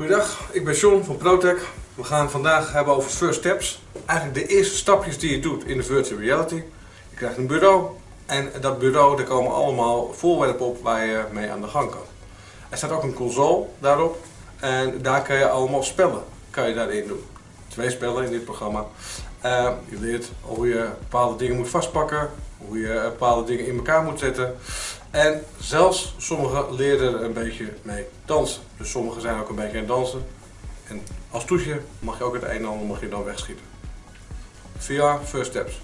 Goedendag, ik ben John van ProTech. We gaan vandaag hebben over first steps. Eigenlijk de eerste stapjes die je doet in de virtual reality. Je krijgt een bureau en dat bureau, daar komen allemaal voorwerpen op waar je mee aan de gang kan. Er staat ook een console daarop en daar kan je allemaal spellen kan je daarin doen. Twee spellen in dit programma. Uh, je leert hoe je bepaalde dingen moet vastpakken, hoe je bepaalde dingen in elkaar moet zetten. En zelfs sommigen leren er een beetje mee dansen. Dus sommigen zijn ook een beetje aan het dansen. En als toetje mag je ook het een en ander mag je dan wegschieten. VR First Steps.